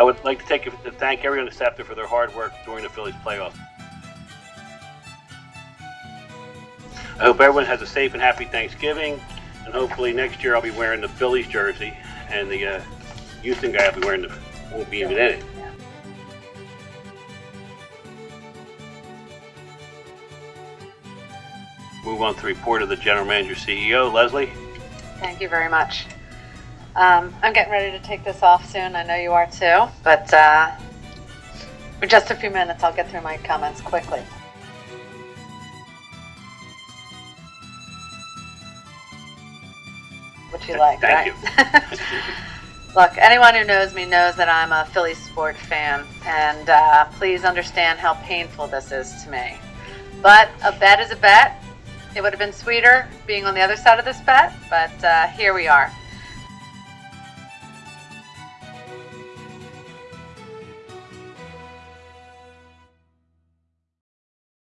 I would like to take to thank everyone at SEPTA for their hard work during the Phillies playoffs. I hope everyone has a safe and happy Thanksgiving, and hopefully next year I'll be wearing the Phillies jersey, and the uh, Houston guy will be wearing the won't be even in it. Move on to the report of the general manager CEO Leslie. Thank you very much. Um, I'm getting ready to take this off soon. I know you are too, but uh, for just a few minutes, I'll get through my comments quickly. What you like, Thank right? Look, anyone who knows me knows that I'm a Philly sport fan, and uh, please understand how painful this is to me. But a bet is a bet. It would have been sweeter being on the other side of this bet, but uh, here we are.